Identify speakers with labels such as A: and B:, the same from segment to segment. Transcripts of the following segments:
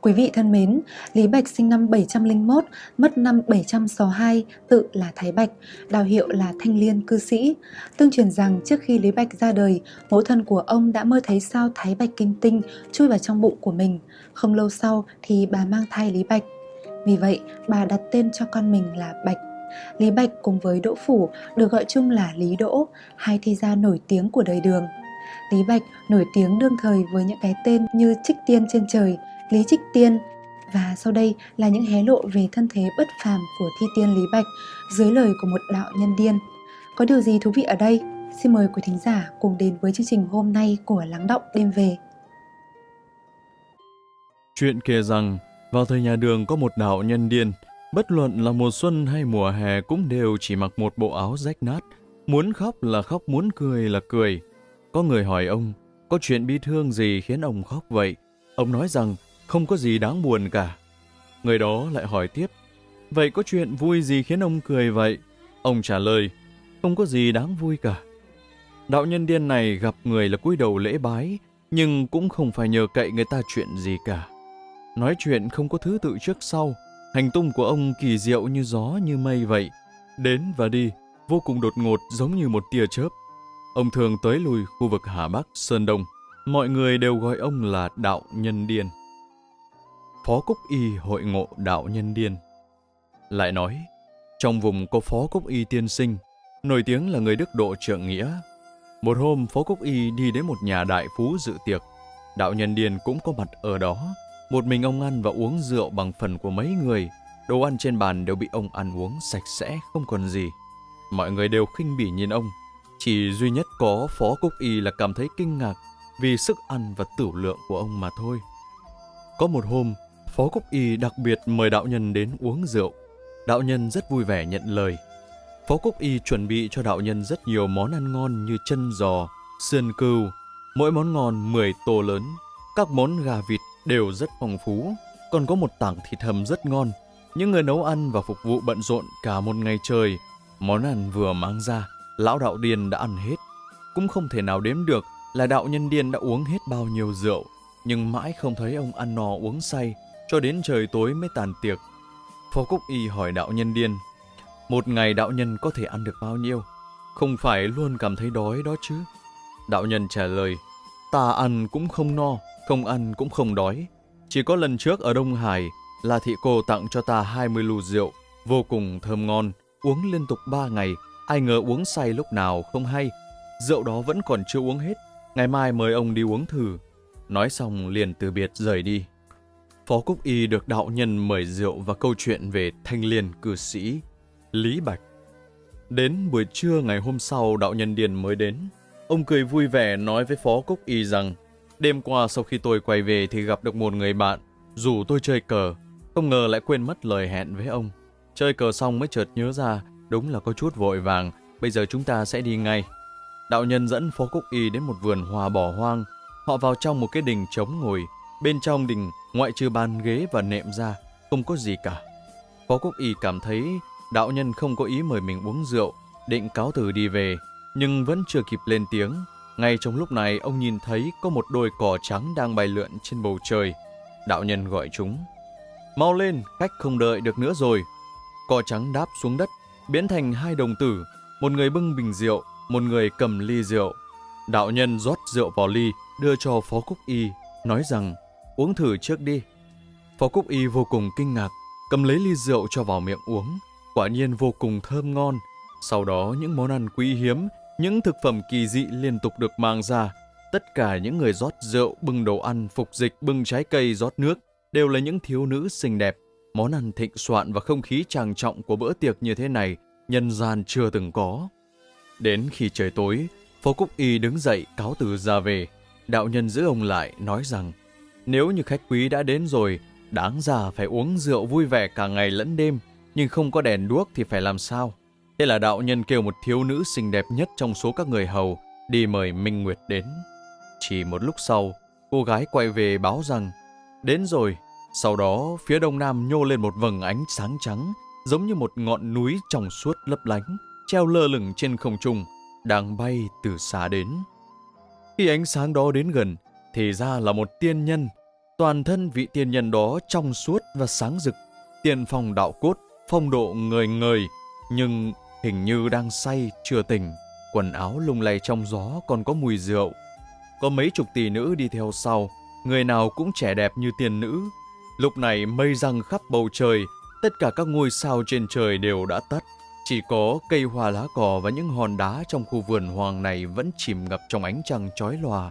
A: Quý vị thân mến, Lý Bạch sinh năm 701, mất năm 762, tự là Thái Bạch, đào hiệu là Thanh Liên cư sĩ. Tương truyền rằng trước khi Lý Bạch ra đời, mẫu thân của ông đã mơ thấy sao Thái Bạch kim tinh chui vào trong bụng của mình. Không lâu sau thì bà mang thai Lý Bạch. Vì vậy, bà đặt tên cho con mình là Bạch. Lý Bạch cùng với Đỗ Phủ được gọi chung là Lý Đỗ, hai thi gia nổi tiếng của đời đường. Lý Bạch nổi tiếng đương thời với những cái tên như Trích Tiên trên trời, Lý Trích Tiên và sau đây là những hé lộ về thân thế bất phàm của thi tiên Lý Bạch dưới lời của một đạo nhân điên. Có điều gì thú vị ở đây? Xin mời quý thính giả cùng đến với chương trình hôm nay của Lắng Động Đêm Về.
B: Chuyện kể rằng, vào thời nhà đường có một đạo nhân điên, bất luận là mùa xuân hay mùa hè cũng đều chỉ mặc một bộ áo rách nát, muốn khóc là khóc, muốn cười là cười. Có người hỏi ông, có chuyện bi thương gì khiến ông khóc vậy? Ông nói rằng, không có gì đáng buồn cả. Người đó lại hỏi tiếp, vậy có chuyện vui gì khiến ông cười vậy? Ông trả lời, không có gì đáng vui cả. Đạo nhân điên này gặp người là cúi đầu lễ bái, nhưng cũng không phải nhờ cậy người ta chuyện gì cả. Nói chuyện không có thứ tự trước sau, hành tung của ông kỳ diệu như gió như mây vậy. Đến và đi, vô cùng đột ngột giống như một tia chớp. Ông thường tới lui khu vực Hà Bắc, Sơn Đông. Mọi người đều gọi ông là đạo nhân điên. Phó Cúc Y hội ngộ đạo nhân điên. Lại nói, trong vùng có Phó Cúc Y tiên sinh, nổi tiếng là người đức độ trượng nghĩa. Một hôm, Phó Cúc Y đi đến một nhà đại phú dự tiệc. Đạo nhân điên cũng có mặt ở đó. Một mình ông ăn và uống rượu bằng phần của mấy người. Đồ ăn trên bàn đều bị ông ăn uống sạch sẽ, không còn gì. Mọi người đều khinh bỉ nhìn ông. Chỉ duy nhất có Phó Cúc Y là cảm thấy kinh ngạc vì sức ăn và tử lượng của ông mà thôi. Có một hôm, Phó Cúc Y đặc biệt mời đạo nhân đến uống rượu. Đạo nhân rất vui vẻ nhận lời. Phó Cúc Y chuẩn bị cho đạo nhân rất nhiều món ăn ngon như chân giò, sườn cừu, mỗi món ngon 10 tô lớn. Các món gà vịt đều rất phong phú, còn có một tảng thịt hầm rất ngon. Những người nấu ăn và phục vụ bận rộn cả một ngày trời. Món ăn vừa mang ra, lão đạo điền đã ăn hết. Cũng không thể nào đếm được là đạo nhân điên đã uống hết bao nhiêu rượu, nhưng mãi không thấy ông ăn no uống say, cho đến trời tối mới tàn tiệc. Phó Cúc Y hỏi đạo nhân điên, một ngày đạo nhân có thể ăn được bao nhiêu? Không phải luôn cảm thấy đói đó chứ? Đạo nhân trả lời, ta ăn cũng không no, không ăn cũng không đói. Chỉ có lần trước ở Đông Hải là thị cô tặng cho ta 20 lù rượu, vô cùng thơm ngon, uống liên tục 3 ngày, ai ngờ uống say lúc nào không hay. Rượu đó vẫn còn chưa uống hết, ngày mai mời ông đi uống thử. Nói xong liền từ biệt rời đi. Phó Cúc Y được đạo nhân mời rượu và câu chuyện về thanh liên cư sĩ Lý Bạch. Đến buổi trưa ngày hôm sau đạo nhân điền mới đến. Ông cười vui vẻ nói với Phó Cúc Y rằng đêm qua sau khi tôi quay về thì gặp được một người bạn rủ tôi chơi cờ. Không ngờ lại quên mất lời hẹn với ông. Chơi cờ xong mới chợt nhớ ra đúng là có chút vội vàng. Bây giờ chúng ta sẽ đi ngay. Đạo nhân dẫn Phó Cúc Y đến một vườn hoa bỏ hoang. Họ vào trong một cái đình trống ngồi. Bên trong đình, ngoại trừ bàn ghế và nệm ra, không có gì cả. Phó quốc Y cảm thấy đạo nhân không có ý mời mình uống rượu, định cáo từ đi về, nhưng vẫn chưa kịp lên tiếng. Ngay trong lúc này, ông nhìn thấy có một đôi cỏ trắng đang bay lượn trên bầu trời. Đạo nhân gọi chúng. Mau lên, khách không đợi được nữa rồi. Cỏ trắng đáp xuống đất, biến thành hai đồng tử, một người bưng bình rượu, một người cầm ly rượu. Đạo nhân rót rượu vào ly, đưa cho Phó Cúc Y, nói rằng uống thử trước đi. Phó Cúc Y vô cùng kinh ngạc, cầm lấy ly rượu cho vào miệng uống quả nhiên vô cùng thơm ngon. Sau đó những món ăn quý hiếm, những thực phẩm kỳ dị liên tục được mang ra. Tất cả những người rót rượu, bưng đồ ăn, phục dịch, bưng trái cây, rót nước đều là những thiếu nữ xinh đẹp. Món ăn thịnh soạn và không khí trang trọng của bữa tiệc như thế này, nhân gian chưa từng có. Đến khi trời tối, Phó Cúc Y đứng dậy cáo từ ra về. Đạo nhân giữ ông lại, nói rằng nếu như khách quý đã đến rồi, đáng ra phải uống rượu vui vẻ cả ngày lẫn đêm, nhưng không có đèn đuốc thì phải làm sao? Thế là đạo nhân kêu một thiếu nữ xinh đẹp nhất trong số các người hầu đi mời Minh Nguyệt đến. Chỉ một lúc sau, cô gái quay về báo rằng đến rồi. Sau đó, phía đông nam nhô lên một vầng ánh sáng trắng, giống như một ngọn núi trong suốt lấp lánh, treo lơ lửng trên không trung, đang bay từ xa đến. Khi ánh sáng đó đến gần, thì ra là một tiên nhân. Toàn thân vị tiên nhân đó trong suốt và sáng rực, tiền phong đạo cốt, phong độ người người, nhưng hình như đang say, chưa tỉnh. Quần áo lung lay trong gió còn có mùi rượu. Có mấy chục tỷ nữ đi theo sau, người nào cũng trẻ đẹp như tiên nữ. Lúc này mây răng khắp bầu trời, tất cả các ngôi sao trên trời đều đã tắt. Chỉ có cây hoa lá cỏ và những hòn đá trong khu vườn hoàng này vẫn chìm ngập trong ánh trăng chói lòa.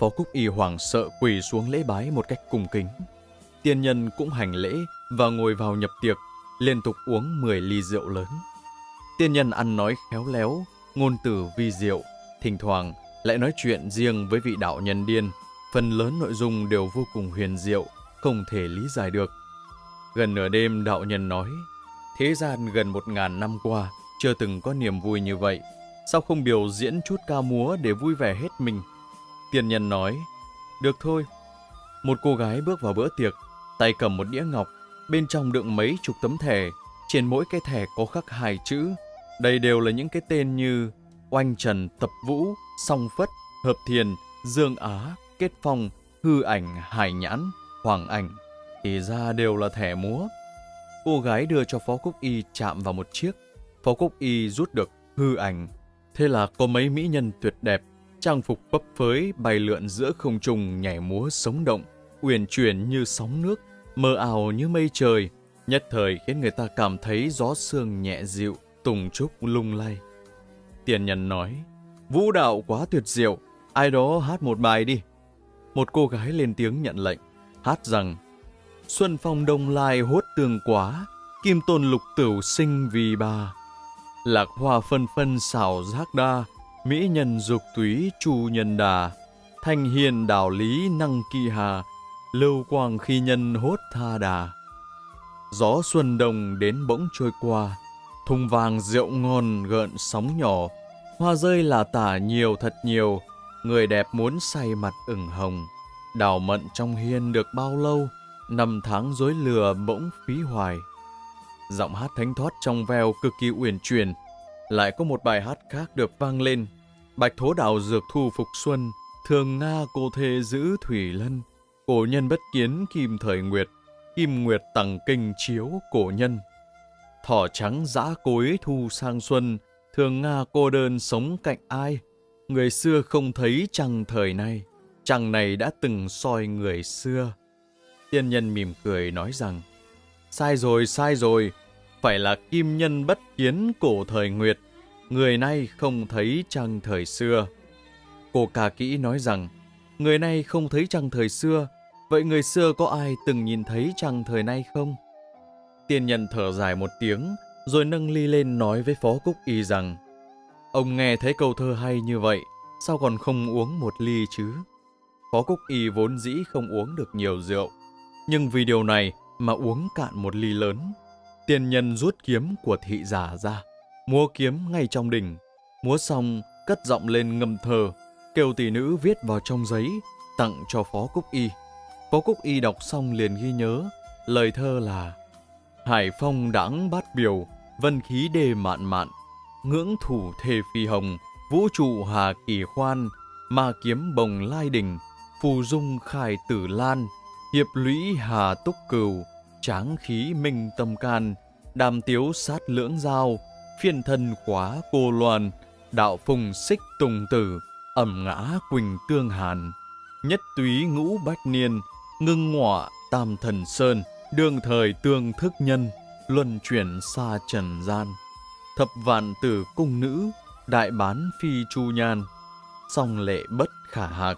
B: Phó Cúc Y hoảng sợ quỳ xuống lễ bái một cách cung kính. Tiên nhân cũng hành lễ và ngồi vào nhập tiệc, liên tục uống 10 ly rượu lớn. Tiên nhân ăn nói khéo léo, ngôn từ vi diệu, thỉnh thoảng lại nói chuyện riêng với vị đạo nhân điên. Phần lớn nội dung đều vô cùng huyền diệu, không thể lý giải được. Gần nửa đêm đạo nhân nói, thế gian gần một ngàn năm qua chưa từng có niềm vui như vậy. Sao không biểu diễn chút ca múa để vui vẻ hết mình? Tiên nhân nói, được thôi. Một cô gái bước vào bữa tiệc, tay cầm một đĩa ngọc, bên trong đựng mấy chục tấm thẻ, trên mỗi cái thẻ có khắc hai chữ. Đây đều là những cái tên như Oanh Trần Tập Vũ, Song Phất, Hợp Thiền, Dương Á, Kết Phong, Hư Ảnh, Hải Nhãn, Hoàng Ảnh. Thì ra đều là thẻ múa. Cô gái đưa cho Phó Cúc Y chạm vào một chiếc. Phó Cúc Y rút được hư ảnh. Thế là có mấy mỹ nhân tuyệt đẹp, trang phục bấp phới bay lượn giữa không trung nhảy múa sống động, uyển chuyển như sóng nước, mơ ảo như mây trời, nhất thời khiến người ta cảm thấy gió sương nhẹ dịu, tùng trúc lung lay. Tiền nhân nói, vũ đạo quá tuyệt diệu, ai đó hát một bài đi. Một cô gái lên tiếng nhận lệnh, hát rằng, Xuân phong đông lai hốt tường quá, kim tôn lục tửu sinh vì bà. Lạc hoa phân phân xảo giác đa, mỹ nhân dục túy chu nhân đà. Thanh hiền đạo lý năng kỳ hà, lưu quang khi nhân hốt tha đà. Gió xuân đồng đến bỗng trôi qua, thùng vàng rượu ngon gợn sóng nhỏ, hoa rơi là tả nhiều thật nhiều, người đẹp muốn say mặt ửng hồng. Đào mận trong hiên được bao lâu, năm tháng dối lừa bỗng phí hoài. Giọng hát thánh thoát trong veo cực kỳ uyển chuyển, lại có một bài hát khác được vang lên. Bạch thố đạo dược thu phục xuân, thường Nga cô thê giữ thủy lân. Cổ nhân bất kiến kim thời nguyệt, kim nguyệt tặng kinh chiếu cổ nhân. Thỏ trắng giã cối thu sang xuân, thường Nga cô đơn sống cạnh ai. Người xưa không thấy trăng thời nay, trăng này đã từng soi người xưa. Tiên nhân mỉm cười nói rằng, sai rồi, sai rồi, phải là kim nhân bất kiến cổ thời nguyệt, người nay không thấy trăng thời xưa. Cô ca kỹ nói rằng, người nay không thấy trăng thời xưa, vậy người xưa có ai từng nhìn thấy trăng thời nay không? Tiên nhân thở dài một tiếng, rồi nâng ly lên nói với Phó Cúc Y rằng, ông nghe thấy câu thơ hay như vậy, sao còn không uống một ly chứ? Phó Cúc Y vốn dĩ không uống được nhiều rượu, nhưng vì điều này mà uống cạn một ly lớn. Tiên nhân rút kiếm của thị giả ra, múa kiếm ngay trong đỉnh. Múa xong, cất giọng lên ngâm thơ, kêu tỷ nữ viết vào trong giấy, tặng cho Phó Cúc Y. Phó Cúc Y đọc xong liền ghi nhớ, lời thơ là Hải phong đãng bát biểu, vân khí đề mạn mạn, ngưỡng thủ thề phi hồng, vũ trụ hà kỳ khoan, ma kiếm bồng lai đình, phù dung khai tử lan, hiệp lũy hà túc cừu, tráng khí minh tâm can, đàm tiếu sát lưỡng giao, phiên thân khóa cô loan, đạo phùng xích tùng tử, ẩm ngã quỳnh tương hàn, nhất túy ngũ bách niên, ngưng ngọa tam thần sơn, đương thời tương thức nhân, luân chuyển xa trần gian. Thập vạn tử cung nữ, đại bán phi chu nhan, song lệ bất khả hạc,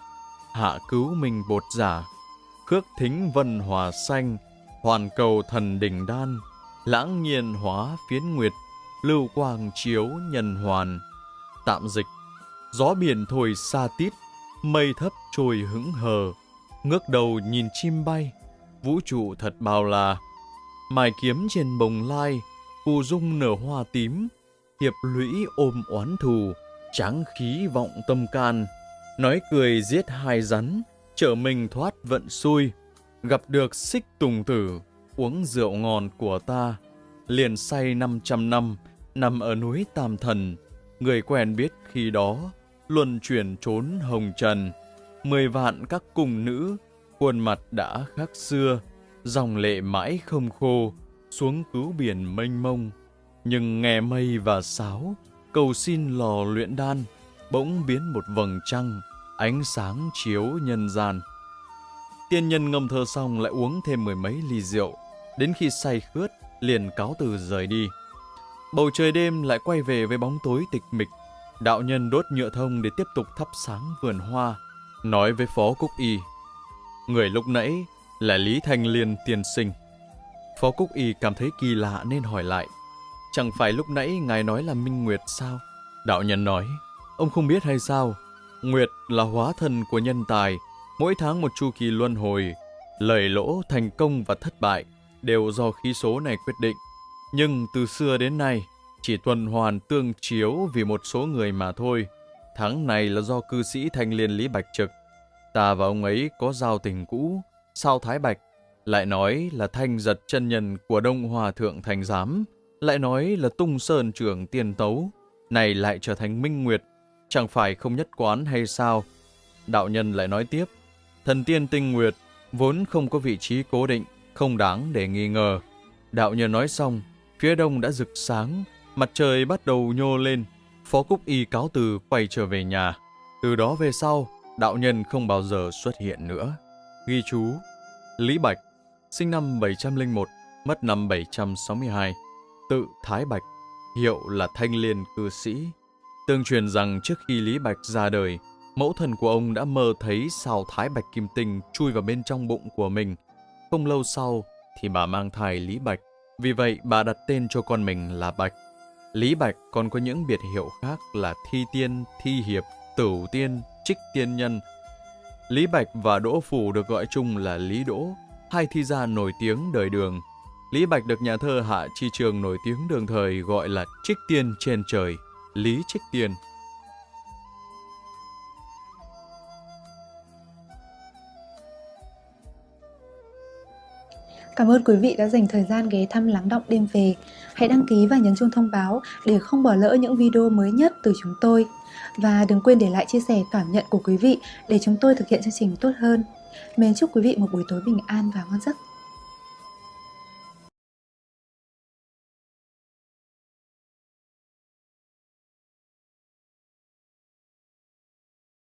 B: hạ cứu mình bột giả, khước thính vân hòa xanh, hoàn cầu thần đỉnh đan, lãng nhiên hóa phiến nguyệt, lưu quang chiếu nhân hoàn. Tạm dịch, gió biển thổi xa tít, mây thấp trôi hững hờ, ngước đầu nhìn chim bay, vũ trụ thật bao la. Mài kiếm trên bồng lai, phù dung nở hoa tím, hiệp lũy ôm oán thù, tráng khí vọng tâm can, nói cười giết hai rắn, trở mình thoát vận xui, gặp được xích tùng tử, uống rượu ngon của ta, liền say 500 năm, nằm ở núi Tam Thần, người quen biết khi đó, luân chuyển trốn hồng trần, mười vạn các cung nữ, khuôn mặt đã khác xưa, dòng lệ mãi không khô, xuống cứu biển mênh mông. Nhưng nghe mây và sáo, cầu xin lò luyện đan, bỗng biến một vầng trăng, ánh sáng chiếu nhân gian. Tiên nhân ngâm thơ xong lại uống thêm mười mấy ly rượu, đến khi say khướt liền cáo từ rời đi. Bầu trời đêm lại quay về với bóng tối tịch mịch. Đạo nhân đốt nhựa thông để tiếp tục thắp sáng vườn hoa, nói với Phó Cúc Y. Người lúc nãy là Lý Thanh Liên tiên sinh. Phó Cúc Y cảm thấy kỳ lạ nên hỏi lại. Chẳng phải lúc nãy ngài nói là Minh Nguyệt sao? Đạo nhân nói, ông không biết hay sao? Nguyệt là hóa thân của nhân tài, mỗi tháng một chu kỳ luân hồi, lời lỗ, thành công và thất bại đều do khí số này quyết định. Nhưng từ xưa đến nay, chỉ tuần hoàn tương chiếu vì một số người mà thôi. Tháng này là do cư sĩ thanh liên Lý Bạch Trực. Ta và ông ấy có giao tình cũ, sao Thái Bạch lại nói là thanh giật chân nhân của Đông Hòa Thượng Thành Giám, lại nói là tung sơn trưởng tiên tấu, này lại trở thành minh nguyệt, chẳng phải không nhất quán hay sao? Đạo nhân lại nói tiếp, thần tiên tinh nguyệt vốn không có vị trí cố định, không đáng để nghi ngờ. Đạo nhân nói xong, phía đông đã rực sáng, mặt trời bắt đầu nhô lên. Phó Cúc Y cáo từ quay trở về nhà. Từ đó về sau, đạo nhân không bao giờ xuất hiện nữa. Ghi chú, Lý Bạch, sinh năm 701, mất năm 762, tự Thái Bạch, hiệu là Thanh Liên cư sĩ. Tương truyền rằng trước khi Lý Bạch ra đời, mẫu thần của ông đã mơ thấy sao Thái Bạch Kim Tinh chui vào bên trong bụng của mình. Không lâu sau thì bà mang thai Lý Bạch, vì vậy bà đặt tên cho con mình là Bạch. Lý Bạch còn có những biệt hiệu khác là Thi Tiên, Thi Hiệp, Tửu Tiên, Trích Tiên Nhân. Lý Bạch và Đỗ Phủ được gọi chung là Lý Đỗ, hai thi gia nổi tiếng đời đường. Lý Bạch được nhà thơ Hạ Chi Trường nổi tiếng đường thời gọi là Trích Tiên trên trời, Lý Trích Tiên.
A: Cảm ơn quý vị đã dành thời gian ghé thăm Lắng Động Đêm Về. Hãy đăng ký và nhấn chuông thông báo để không bỏ lỡ những video mới nhất từ chúng tôi. Và đừng quên để lại chia sẻ cảm nhận của quý vị để chúng tôi thực hiện chương trình tốt hơn. Mến chúc quý vị một buổi tối bình an và ngon giấc.